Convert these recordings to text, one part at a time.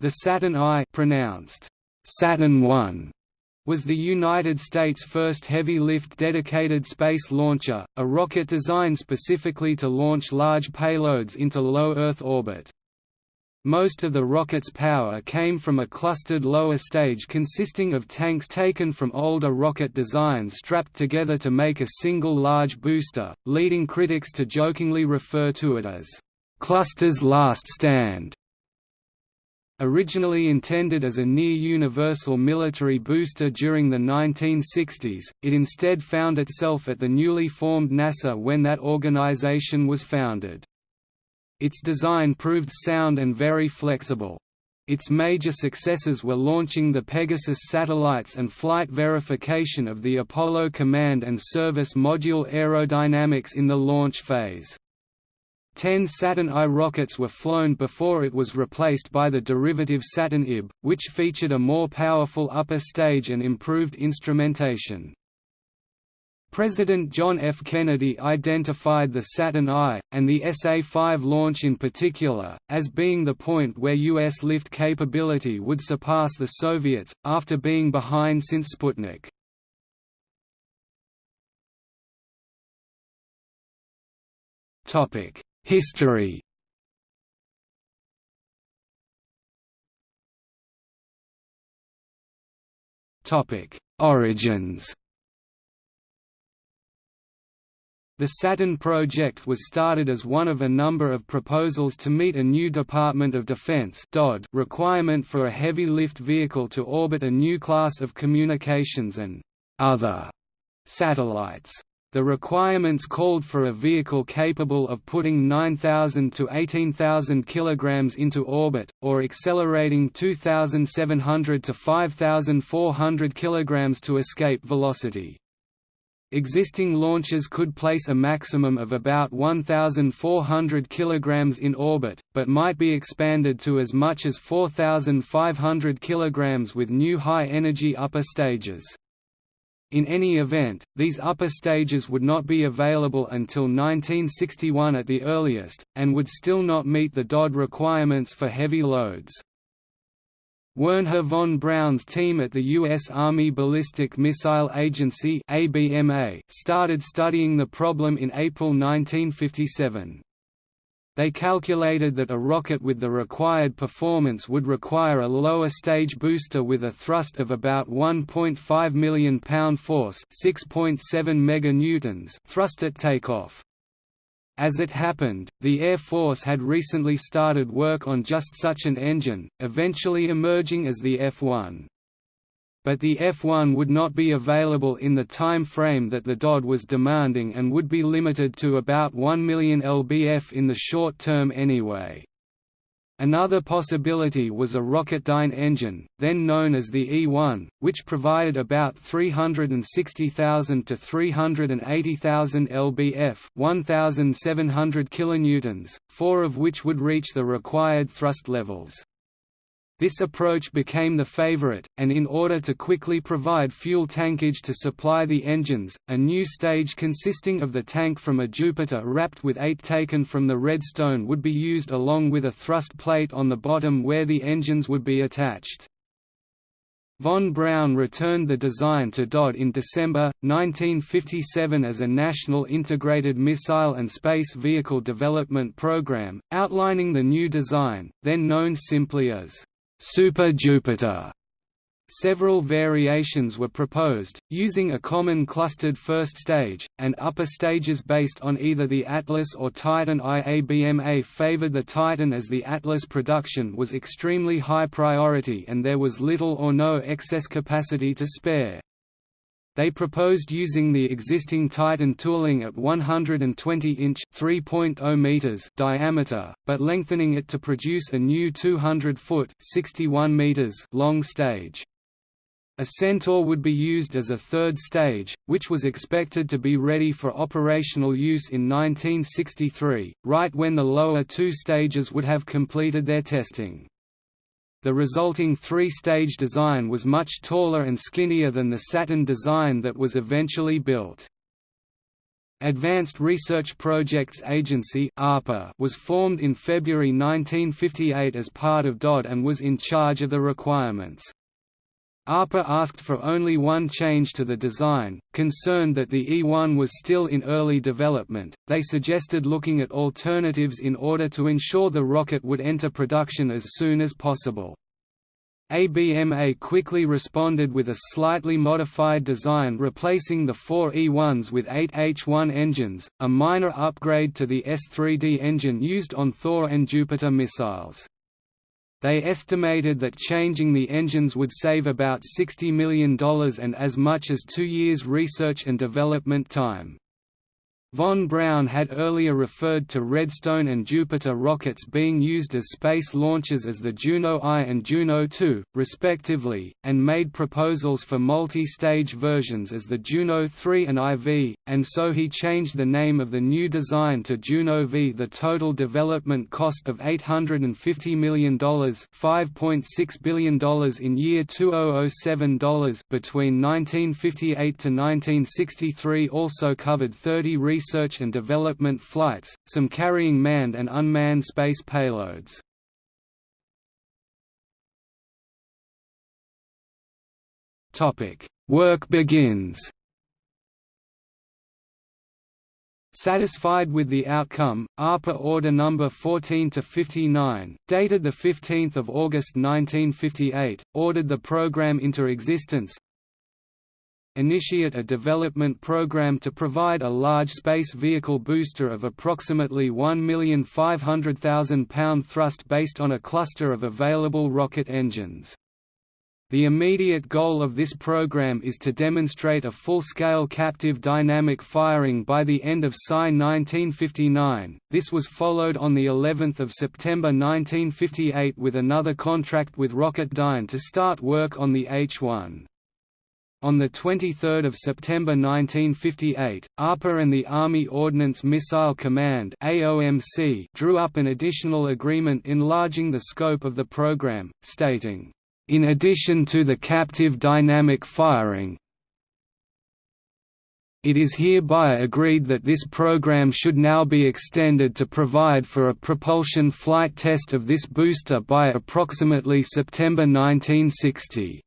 The Saturn I pronounced Saturn I was the United States' first heavy-lift dedicated space launcher, a rocket designed specifically to launch large payloads into low Earth orbit. Most of the rocket's power came from a clustered lower stage consisting of tanks taken from older rocket designs strapped together to make a single large booster, leading critics to jokingly refer to it as, "...cluster's last stand." Originally intended as a near-universal military booster during the 1960s, it instead found itself at the newly formed NASA when that organization was founded. Its design proved sound and very flexible. Its major successes were launching the Pegasus satellites and flight verification of the Apollo Command and Service Module aerodynamics in the launch phase. Ten Saturn I rockets were flown before it was replaced by the derivative Saturn IB, which featured a more powerful upper stage and improved instrumentation. President John F. Kennedy identified the Saturn I, and the SA-5 launch in particular, as being the point where U.S. lift capability would surpass the Soviets, after being behind since Sputnik. History Origins. The Saturn project was started as one of a number of proposals to meet a new Department of Defense requirement for a heavy lift vehicle to orbit a new class of communications and other satellites. The requirements called for a vehicle capable of putting 9,000 to 18,000 kg into orbit, or accelerating 2,700 to 5,400 kg to escape velocity. Existing launches could place a maximum of about 1,400 kg in orbit, but might be expanded to as much as 4,500 kg with new high-energy upper stages. In any event, these upper stages would not be available until 1961 at the earliest, and would still not meet the DOD requirements for heavy loads. Wernher von Braun's team at the U.S. Army Ballistic Missile Agency started studying the problem in April 1957. They calculated that a rocket with the required performance would require a lower stage booster with a thrust of about 1.5 million pound force 6.7 meganewtons thrust at takeoff. As it happened, the Air Force had recently started work on just such an engine, eventually emerging as the F-1 but the F-1 would not be available in the time frame that the DOD was demanding and would be limited to about 1 million lbf in the short term anyway. Another possibility was a Rocketdyne engine, then known as the E-1, which provided about 360,000 to 380,000 lbf 1,700 kilonewtons, four of which would reach the required thrust levels. This approach became the favorite, and in order to quickly provide fuel tankage to supply the engines, a new stage consisting of the tank from a Jupiter wrapped with eight taken from the Redstone would be used along with a thrust plate on the bottom where the engines would be attached. Von Braun returned the design to DoD in December, 1957 as a National Integrated Missile and Space Vehicle Development Program, outlining the new design, then known simply as Super Jupiter. Several variations were proposed, using a common clustered first stage, and upper stages based on either the Atlas or Titan IABMA favored the Titan as the Atlas production was extremely high priority and there was little or no excess capacity to spare. They proposed using the existing Titan tooling at 120-inch (3.0 meters) diameter, but lengthening it to produce a new 200-foot (61 meters) long stage. A Centaur would be used as a third stage, which was expected to be ready for operational use in 1963, right when the lower two stages would have completed their testing. The resulting three-stage design was much taller and skinnier than the Saturn design that was eventually built. Advanced Research Projects Agency was formed in February 1958 as part of DOD and was in charge of the requirements. ARPA asked for only one change to the design, concerned that the E-1 was still in early development, they suggested looking at alternatives in order to ensure the rocket would enter production as soon as possible. ABMA quickly responded with a slightly modified design replacing the four E-1s with eight H-1 engines, a minor upgrade to the S-3D engine used on Thor and Jupiter missiles. They estimated that changing the engines would save about $60 million and as much as two years research and development time. Von Braun had earlier referred to Redstone and Jupiter rockets being used as space launches as the Juno I and Juno II, respectively, and made proposals for multi-stage versions as the Juno III and IV, and so he changed the name of the new design to Juno V. The total development cost of $850 million $5.6 billion in year 2007 between 1958 to 1963 also covered 30 research research and development flights, some carrying manned and unmanned space payloads. Work begins Satisfied with the outcome, ARPA Order No. 14-59, dated 15 August 1958, ordered the program into existence, initiate a development program to provide a large space vehicle booster of approximately 1,500,000 pound thrust based on a cluster of available rocket engines. The immediate goal of this program is to demonstrate a full-scale captive dynamic firing by the end of SI 1959. This was followed on the 11th of September 1958 with another contract with Rocketdyne to start work on the H-1. On 23 September 1958, ARPA and the Army Ordnance Missile Command AOMC drew up an additional agreement enlarging the scope of the program, stating, "...in addition to the captive dynamic firing, it is hereby agreed that this program should now be extended to provide for a propulsion flight test of this booster by approximately September 1960.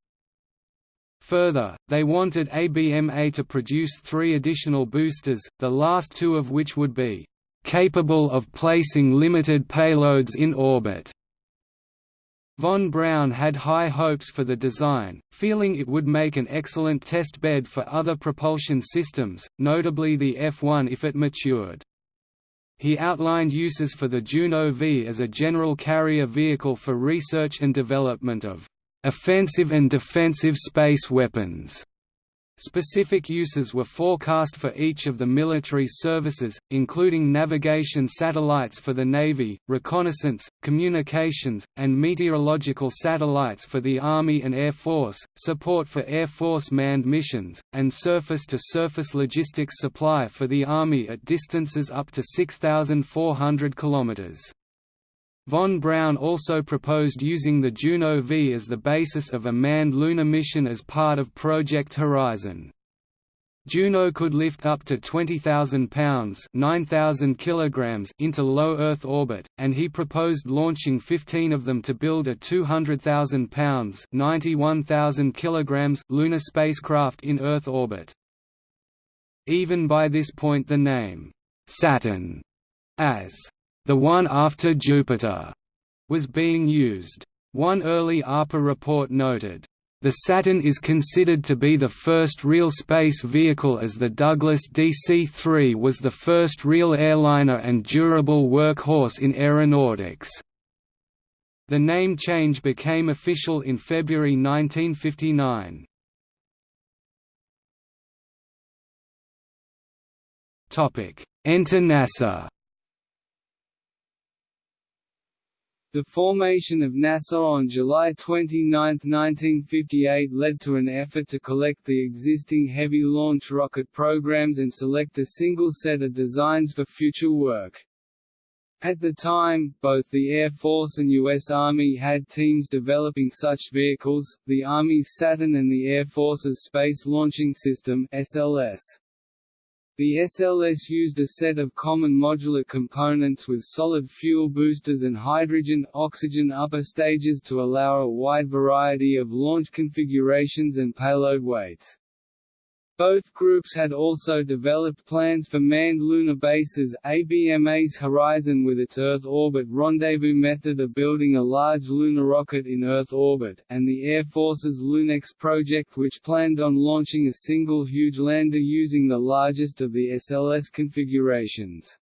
Further, they wanted ABMA to produce three additional boosters, the last two of which would be capable of placing limited payloads in orbit. Von Braun had high hopes for the design, feeling it would make an excellent test bed for other propulsion systems, notably the F-1 if it matured. He outlined uses for the Juno V as a general carrier vehicle for research and development of offensive and defensive space weapons. Specific uses were forecast for each of the military services, including navigation satellites for the Navy, reconnaissance, communications, and meteorological satellites for the Army and Air Force, support for Air Force manned missions, and surface-to-surface -surface logistics supply for the Army at distances up to 6,400 kilometers. Von Braun also proposed using the Juno V as the basis of a manned lunar mission as part of Project Horizon. Juno could lift up to 20,000 pounds kilograms into low Earth orbit, and he proposed launching 15 of them to build a 200,000 pounds 91,000 kilograms lunar spacecraft in Earth orbit. Even by this point the name, Saturn, as the one after Jupiter, was being used. One early ARPA report noted, the Saturn is considered to be the first real space vehicle as the Douglas DC-3 was the first real airliner and durable workhorse in aeronautics. The name change became official in February 1959. Enter NASA The formation of NASA on July 29, 1958 led to an effort to collect the existing heavy launch rocket programs and select a single set of designs for future work. At the time, both the Air Force and U.S. Army had teams developing such vehicles, the Army's Saturn and the Air Force's Space Launching System SLS. The SLS used a set of common modular components with solid fuel boosters and hydrogen-oxygen upper stages to allow a wide variety of launch configurations and payload weights. Both groups had also developed plans for manned lunar bases ABMA's Horizon with its Earth orbit rendezvous method of building a large lunar rocket in Earth orbit, and the Air Force's LUNEX project which planned on launching a single huge lander using the largest of the SLS configurations.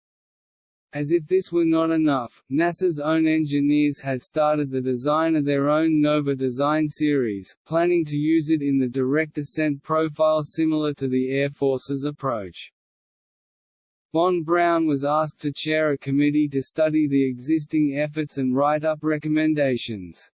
As if this were not enough, NASA's own engineers had started the design of their own NOVA design series, planning to use it in the direct ascent profile similar to the Air Force's approach. Von Braun was asked to chair a committee to study the existing efforts and write up recommendations.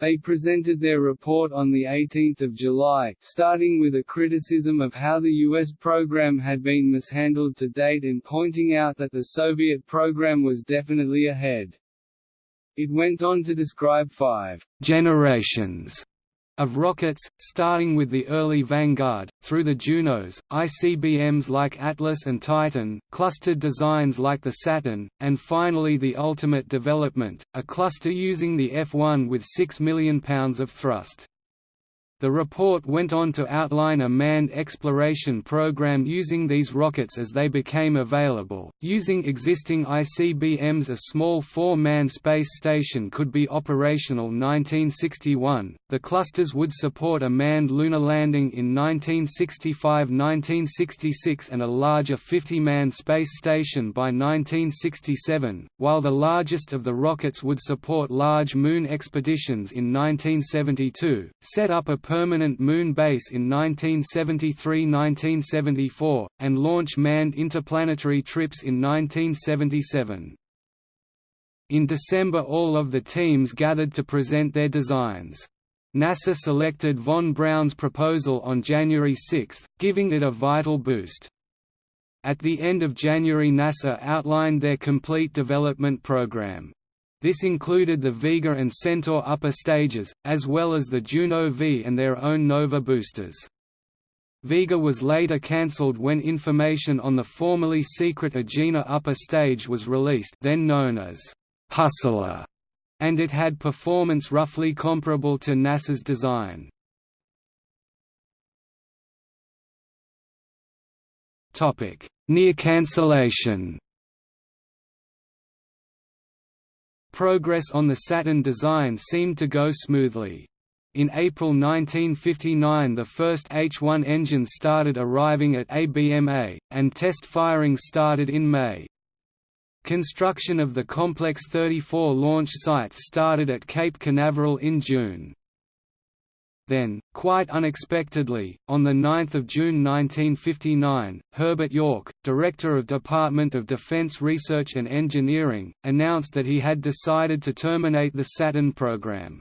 They presented their report on 18 July, starting with a criticism of how the U.S. program had been mishandled to date and pointing out that the Soviet program was definitely ahead. It went on to describe five generations of rockets, starting with the early Vanguard, through the Junos, ICBMs like Atlas and Titan, clustered designs like the Saturn, and finally the ultimate development, a cluster using the F-1 with 6 million pounds of thrust. The report went on to outline a manned exploration program using these rockets as they became available. Using existing ICBMs, a small four man space station could be operational 1961. The clusters would support a manned lunar landing in 1965 1966 and a larger 50 man space station by 1967, while the largest of the rockets would support large moon expeditions in 1972, set up a permanent moon base in 1973–1974, and launch manned interplanetary trips in 1977. In December all of the teams gathered to present their designs. NASA selected von Braun's proposal on January 6, giving it a vital boost. At the end of January NASA outlined their complete development program. This included the Vega and Centaur upper stages, as well as the Juno V and their own Nova boosters. Vega was later cancelled when information on the formerly secret Agena upper stage was released then known as Hustler, and it had performance roughly comparable to NASA's design. Near cancellation Progress on the Saturn design seemed to go smoothly. In April 1959 the first H-1 engines started arriving at ABMA, and test firing started in May. Construction of the Complex 34 launch sites started at Cape Canaveral in June. Then, quite unexpectedly, on 9 June 1959, Herbert York, Director of Department of Defense Research and Engineering, announced that he had decided to terminate the Saturn program.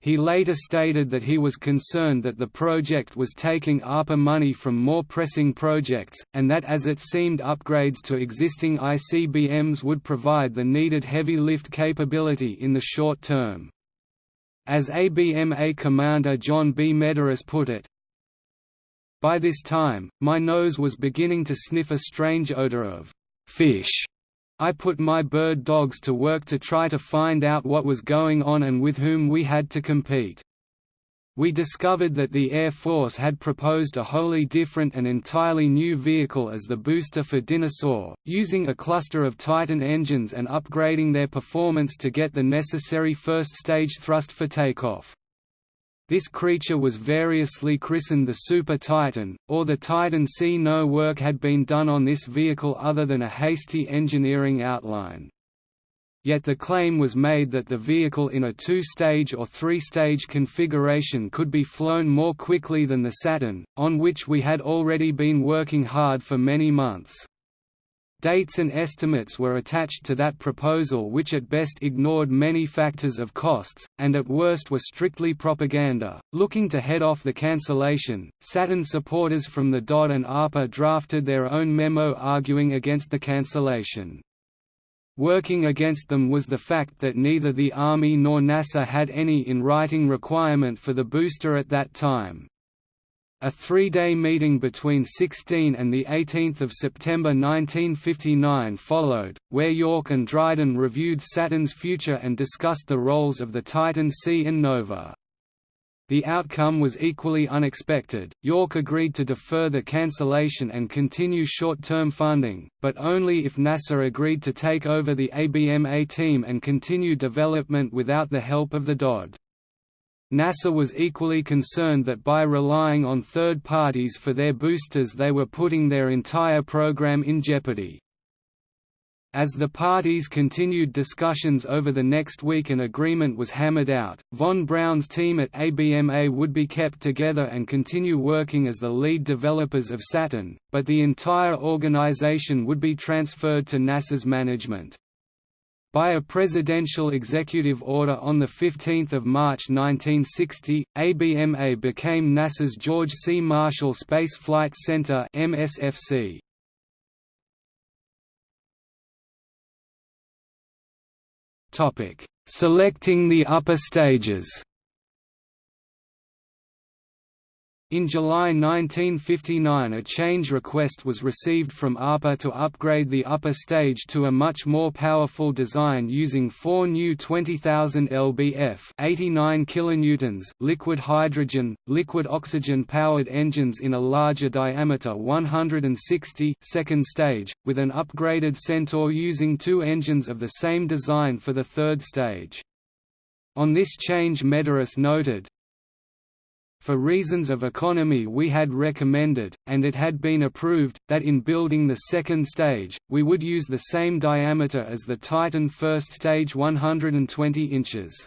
He later stated that he was concerned that the project was taking ARPA money from more pressing projects, and that as it seemed upgrades to existing ICBMs would provide the needed heavy lift capability in the short term. As ABMA commander John B. Medaris put it, By this time, my nose was beginning to sniff a strange odor of fish. I put my bird dogs to work to try to find out what was going on and with whom we had to compete. We discovered that the Air Force had proposed a wholly different and entirely new vehicle as the booster for Dyna-Soar, using a cluster of Titan engines and upgrading their performance to get the necessary first-stage thrust for takeoff. This creature was variously christened the Super Titan, or the Titan C. No work had been done on this vehicle other than a hasty engineering outline. Yet the claim was made that the vehicle in a two-stage or three-stage configuration could be flown more quickly than the Saturn, on which we had already been working hard for many months. Dates and estimates were attached to that proposal which at best ignored many factors of costs, and at worst were strictly propaganda. Looking to head off the cancellation, Saturn supporters from the DoD and ARPA drafted their own memo arguing against the cancellation. Working against them was the fact that neither the Army nor NASA had any in writing requirement for the booster at that time. A three-day meeting between 16 and 18 September 1959 followed, where York and Dryden reviewed Saturn's future and discussed the roles of the Titan C and Nova. The outcome was equally unexpected. York agreed to defer the cancellation and continue short-term funding, but only if NASA agreed to take over the ABMA team and continue development without the help of the DOD. NASA was equally concerned that by relying on third parties for their boosters they were putting their entire program in jeopardy. As the parties continued discussions over the next week an agreement was hammered out, von Braun's team at ABMA would be kept together and continue working as the lead developers of Saturn, but the entire organization would be transferred to NASA's management. By a presidential executive order on 15 March 1960, ABMA became NASA's George C. Marshall Space Flight Center MSFC. Selecting the upper stages In July 1959 a change request was received from ARPA to upgrade the upper stage to a much more powerful design using four new 20,000 lbf 89 kilonewtons liquid hydrogen, liquid oxygen-powered engines in a larger diameter 160 second stage, with an upgraded Centaur using two engines of the same design for the third stage. On this change Medaris noted, for reasons of economy we had recommended, and it had been approved, that in building the second stage, we would use the same diameter as the Titan first stage 120 inches.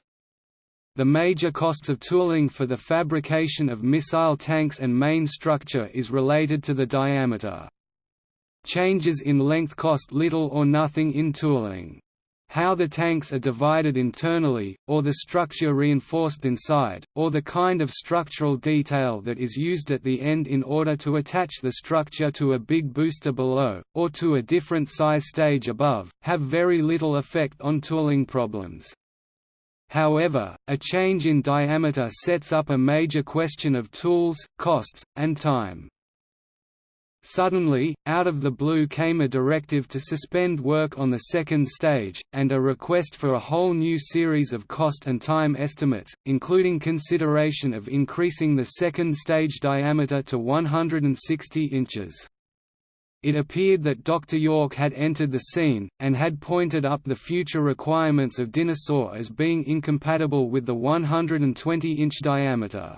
The major costs of tooling for the fabrication of missile tanks and main structure is related to the diameter. Changes in length cost little or nothing in tooling how the tanks are divided internally, or the structure reinforced inside, or the kind of structural detail that is used at the end in order to attach the structure to a big booster below, or to a different size stage above, have very little effect on tooling problems. However, a change in diameter sets up a major question of tools, costs, and time. Suddenly, out of the blue came a directive to suspend work on the second stage, and a request for a whole new series of cost and time estimates, including consideration of increasing the second stage diameter to 160 inches. It appeared that Dr. York had entered the scene, and had pointed up the future requirements of Dyna-Soar as being incompatible with the 120-inch diameter.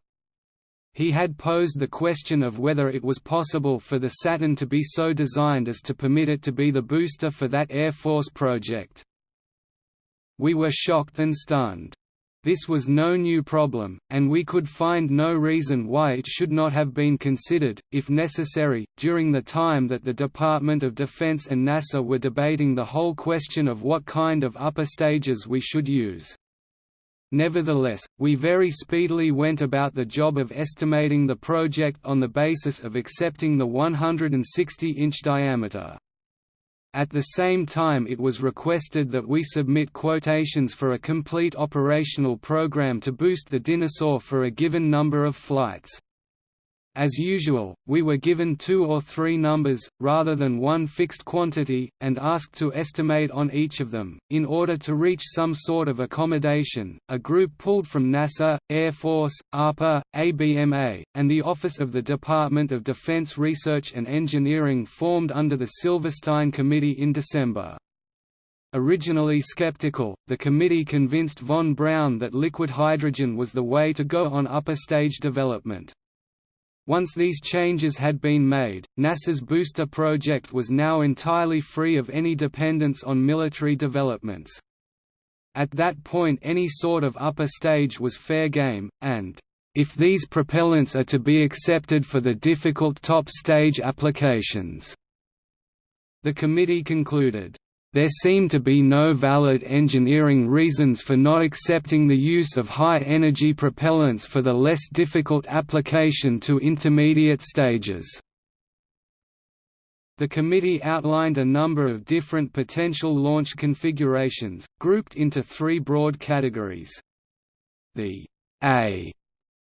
He had posed the question of whether it was possible for the Saturn to be so designed as to permit it to be the booster for that Air Force project. We were shocked and stunned. This was no new problem, and we could find no reason why it should not have been considered, if necessary, during the time that the Department of Defense and NASA were debating the whole question of what kind of upper stages we should use. Nevertheless, we very speedily went about the job of estimating the project on the basis of accepting the 160-inch diameter. At the same time it was requested that we submit quotations for a complete operational program to boost the Dyna-Soar for a given number of flights. As usual, we were given two or three numbers, rather than one fixed quantity, and asked to estimate on each of them. In order to reach some sort of accommodation, a group pulled from NASA, Air Force, ARPA, ABMA, and the Office of the Department of Defense Research and Engineering formed under the Silverstein Committee in December. Originally skeptical, the committee convinced von Braun that liquid hydrogen was the way to go on upper stage development. Once these changes had been made, NASA's booster project was now entirely free of any dependence on military developments. At that point any sort of upper stage was fair game, and, "...if these propellants are to be accepted for the difficult top stage applications," the committee concluded, there seem to be no valid engineering reasons for not accepting the use of high-energy propellants for the less difficult application to intermediate stages. The committee outlined a number of different potential launch configurations, grouped into three broad categories. The A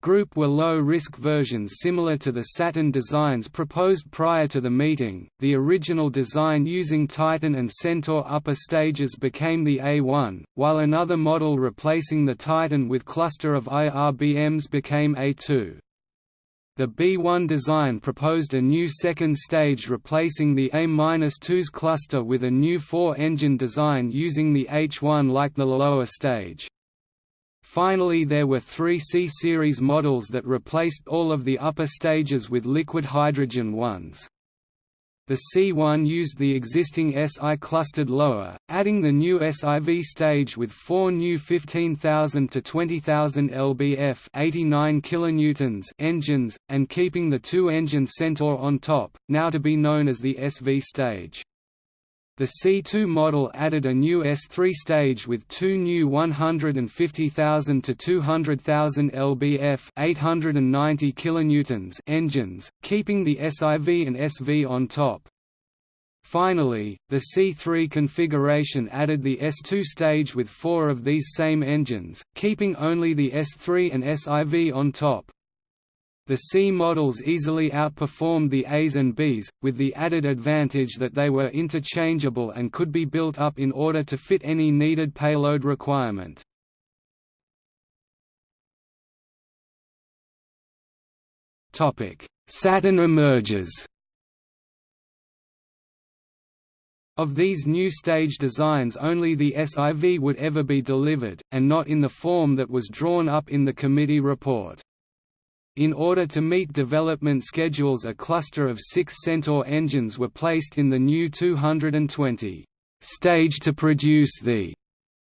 Group were low-risk versions similar to the Saturn designs proposed prior to the meeting. The original design using Titan and Centaur upper stages became the A1, while another model replacing the Titan with cluster of IRBMs became A2. The B1 design proposed a new second stage replacing the A-2's cluster with a new four-engine design using the H1 like the lower stage. Finally there were three C-series models that replaced all of the upper stages with liquid hydrogen ones. The C1 used the existing SI clustered lower, adding the new SIV stage with four new 15,000 to 20,000 lbf 89 kilonewtons engines, and keeping the two-engine Centaur on top, now to be known as the SV stage. The C2 model added a new S3 stage with two new 150,000 to 200,000 lbf 890 kilonewtons engines, keeping the SIV and SV on top. Finally, the C3 configuration added the S2 stage with four of these same engines, keeping only the S3 and SIV on top. The C models easily outperformed the As and Bs, with the added advantage that they were interchangeable and could be built up in order to fit any needed payload requirement. Saturn emerges Of these new stage designs only the SIV would ever be delivered, and not in the form that was drawn up in the committee report. In order to meet development schedules a cluster of six Centaur engines were placed in the new 220 stage to produce the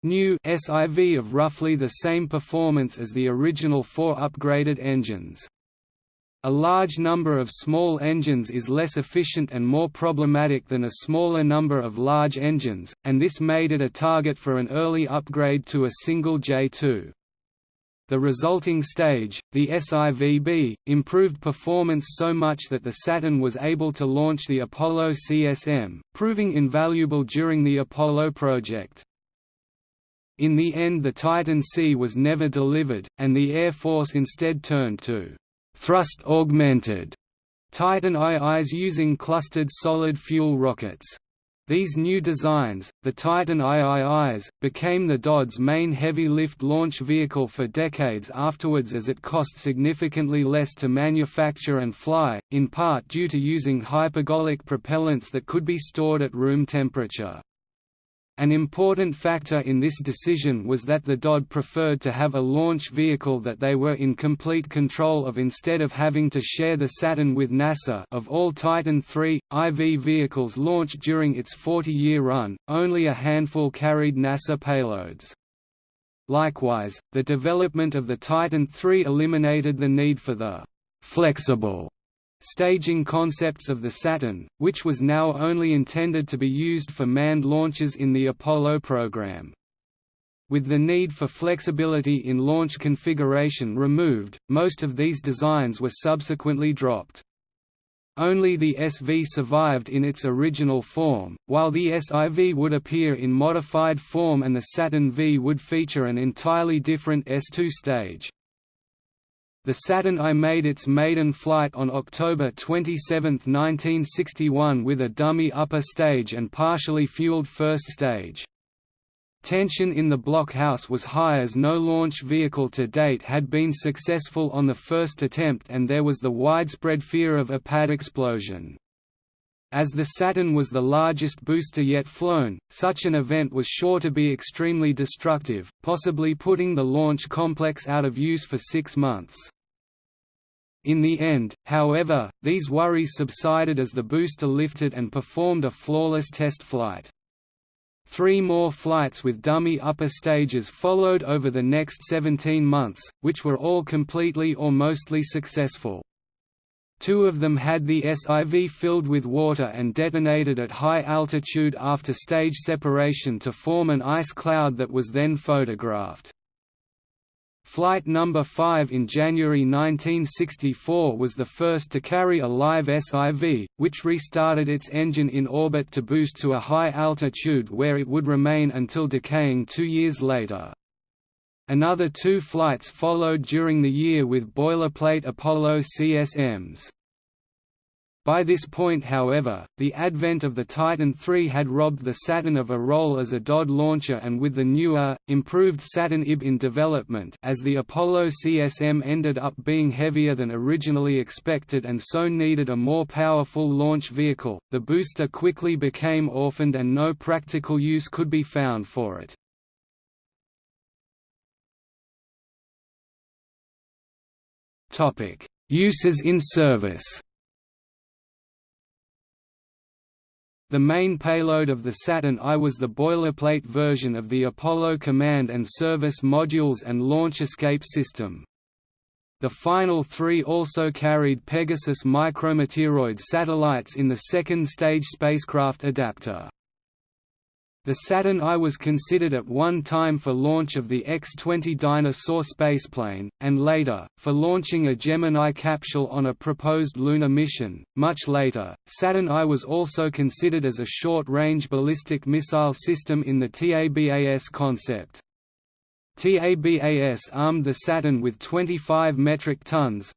new SIV of roughly the same performance as the original four upgraded engines. A large number of small engines is less efficient and more problematic than a smaller number of large engines, and this made it a target for an early upgrade to a single J2. The resulting stage, the SIVB, improved performance so much that the Saturn was able to launch the Apollo CSM, proving invaluable during the Apollo project. In the end the Titan C was never delivered, and the Air Force instead turned to thrust-augmented Titan IIs using clustered solid fuel rockets. These new designs, the Titan IIIs, became the DoD's main heavy-lift launch vehicle for decades afterwards as it cost significantly less to manufacture and fly, in part due to using hypergolic propellants that could be stored at room temperature. An important factor in this decision was that the DoD preferred to have a launch vehicle that they were in complete control of instead of having to share the Saturn with NASA of all Titan III, IV vehicles launched during its 40-year run, only a handful carried NASA payloads. Likewise, the development of the Titan III eliminated the need for the «flexible» staging concepts of the Saturn, which was now only intended to be used for manned launches in the Apollo program. With the need for flexibility in launch configuration removed, most of these designs were subsequently dropped. Only the SV survived in its original form, while the SIV would appear in modified form and the Saturn V would feature an entirely different S2 stage. The Saturn I made its maiden flight on October 27, 1961 with a dummy upper stage and partially fueled first stage. Tension in the blockhouse was high as no launch vehicle to date had been successful on the first attempt and there was the widespread fear of a pad explosion. As the Saturn was the largest booster yet flown, such an event was sure to be extremely destructive, possibly putting the launch complex out of use for six months. In the end, however, these worries subsided as the booster lifted and performed a flawless test flight. Three more flights with dummy upper stages followed over the next 17 months, which were all completely or mostly successful. Two of them had the SIV filled with water and detonated at high altitude after stage separation to form an ice cloud that was then photographed. Flight number 5 in January 1964 was the first to carry a live SIV, which restarted its engine in orbit to boost to a high altitude where it would remain until decaying two years later. Another two flights followed during the year with boilerplate Apollo CSMs. By this point however, the advent of the Titan III had robbed the Saturn of a role as a DOD launcher and with the newer, improved Saturn IB in development as the Apollo CSM ended up being heavier than originally expected and so needed a more powerful launch vehicle, the booster quickly became orphaned and no practical use could be found for it. Uses in service The main payload of the Saturn I was the boilerplate version of the Apollo command and service modules and launch escape system. The final three also carried Pegasus micrometeoroid satellites in the second stage spacecraft adapter. The Saturn I was considered at one time for launch of the X-20 Dyna-Soar spaceplane, and later, for launching a Gemini capsule on a proposed lunar mission. Much later, Saturn I was also considered as a short-range ballistic missile system in the TABAS concept. TABAS armed the Saturn with 25 metric tons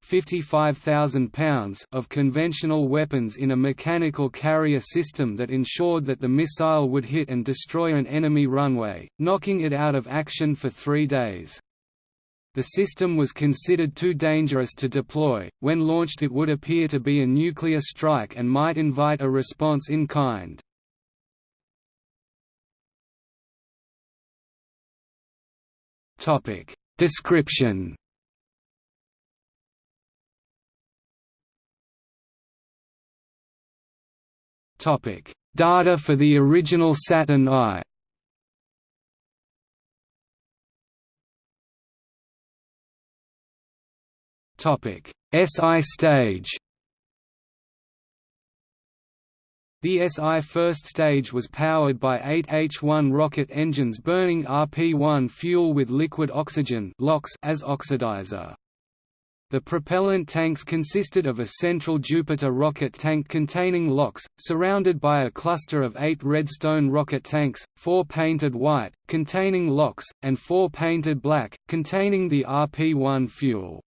pounds of conventional weapons in a mechanical carrier system that ensured that the missile would hit and destroy an enemy runway, knocking it out of action for three days. The system was considered too dangerous to deploy, when launched it would appear to be a nuclear strike and might invite a response in kind. Topic. Description. Topic. Data for the original Saturn I. Topic. SI stage The SI first stage was powered by eight H-1 rocket engines burning RP-1 fuel with liquid oxygen as oxidizer. The propellant tanks consisted of a central Jupiter rocket tank containing LOX, surrounded by a cluster of eight Redstone rocket tanks, four painted white, containing LOX, and four painted black, containing the RP-1 fuel.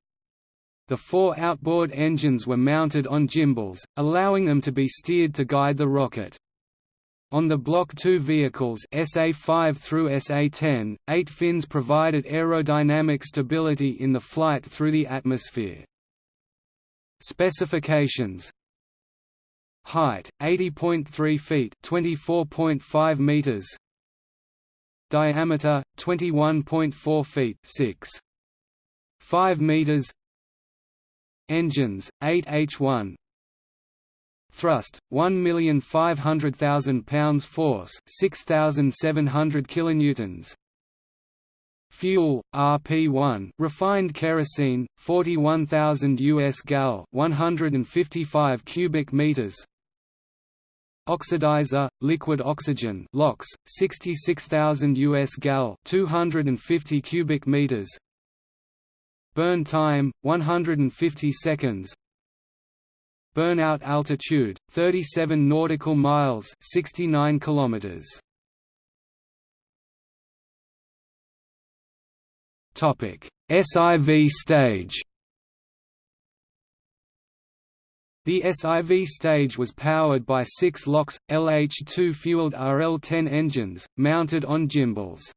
The four outboard engines were mounted on gimbals, allowing them to be steered to guide the rocket. On the Block II vehicles SA-5 through SA-10, eight fins provided aerodynamic stability in the flight through the atmosphere. Specifications Height 80.3 feet, 24.5 meters. Diameter 21.4 feet, 6. 5 meters. Engines, 8 H1 Thrust, 1,500,000 pounds Force, 6,700 kilonewtons. Fuel, RP1 refined kerosene, 41,000 US gal 155 cubic meters. Oxidizer, liquid oxygen LOX, 66,000 US gal 250 cubic meters. Burn time 150 seconds. Burnout altitude 37 nautical miles, 69 kilometers. SIV stage. The SIV stage was powered by six LOX, LH2-fueled RL-10 engines, mounted on gimbals.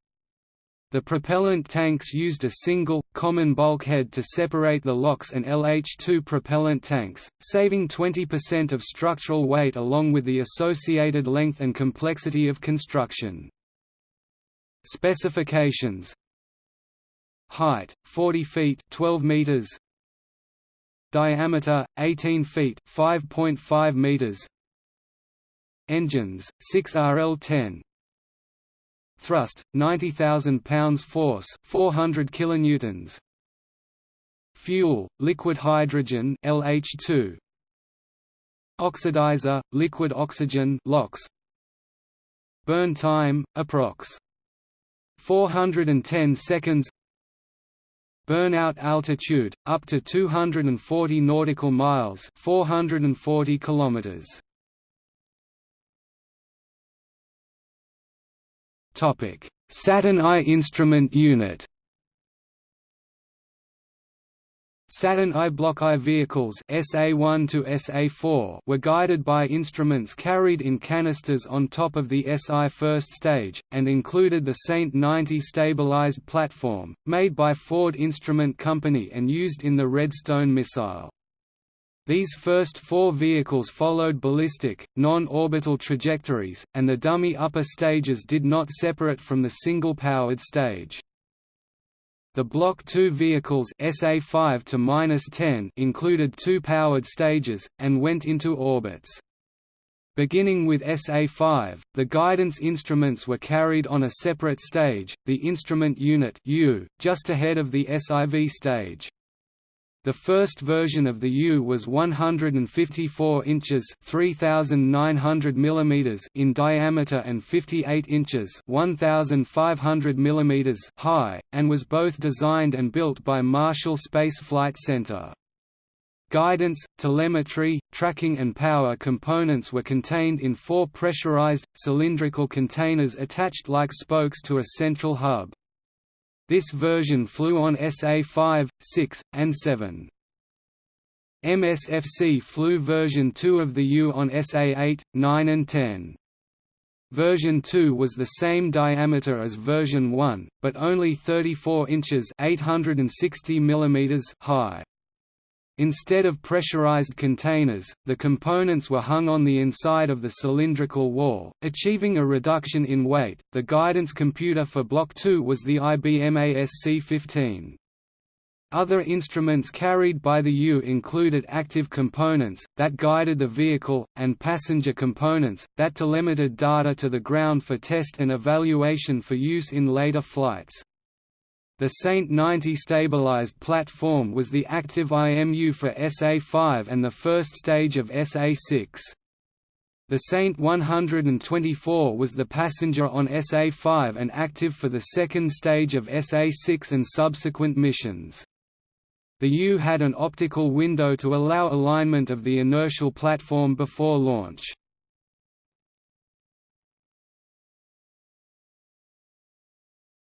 The propellant tanks used a single, common bulkhead to separate the LOX and LH2 propellant tanks, saving 20% of structural weight along with the associated length and complexity of construction. Specifications Height, 40 feet 12 meters. Diameter, 18 feet 5.5 meters. Engines, 6 RL-10, Thrust 90,000 pounds force 400 kilonewtons. Fuel liquid hydrogen LH2 Oxidizer liquid oxygen LOX. Burn time approx. 410 seconds. Burnout altitude up to 240 nautical miles 440 kilometers Saturn I instrument unit Saturn I Block I vehicles SA1 to SA4 were guided by instruments carried in canisters on top of the SI first stage, and included the Saint 90 stabilized platform, made by Ford Instrument Company and used in the Redstone missile. These first four vehicles followed ballistic, non-orbital trajectories, and the dummy upper stages did not separate from the single-powered stage. The Block II vehicles SA5 to -10 included two powered stages, and went into orbits. Beginning with SA5, the guidance instruments were carried on a separate stage, the Instrument Unit U, just ahead of the SIV stage. The first version of the U was 154 inches (3900 mm) in diameter and 58 inches (1500 mm) high, and was both designed and built by Marshall Space Flight Center. Guidance, telemetry, tracking and power components were contained in four pressurized, cylindrical containers attached like spokes to a central hub. This version flew on SA-5, 6, and 7. MSFC flew version 2 of the U on SA-8, 9 and 10. Version 2 was the same diameter as version 1, but only 34 inches 860 mm high. Instead of pressurized containers, the components were hung on the inside of the cylindrical wall, achieving a reduction in weight. The guidance computer for Block 2 was the IBM ASC-15. Other instruments carried by the U included active components, that guided the vehicle, and passenger components, that telemetered data to the ground for test and evaluation for use in later flights. The Saint 90 stabilized platform was the active IMU for SA-5 and the first stage of SA-6. The Saint 124 was the passenger on SA-5 and active for the second stage of SA-6 and subsequent missions. The U had an optical window to allow alignment of the inertial platform before launch.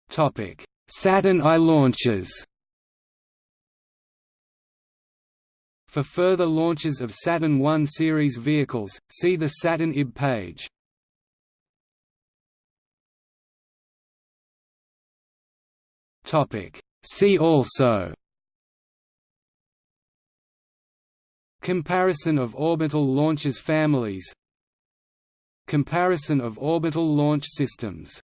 Topic Saturn I launches. For further launches of Saturn I series vehicles, see the Saturn IB page. See also. Comparison of orbital launches families. Comparison of orbital launch systems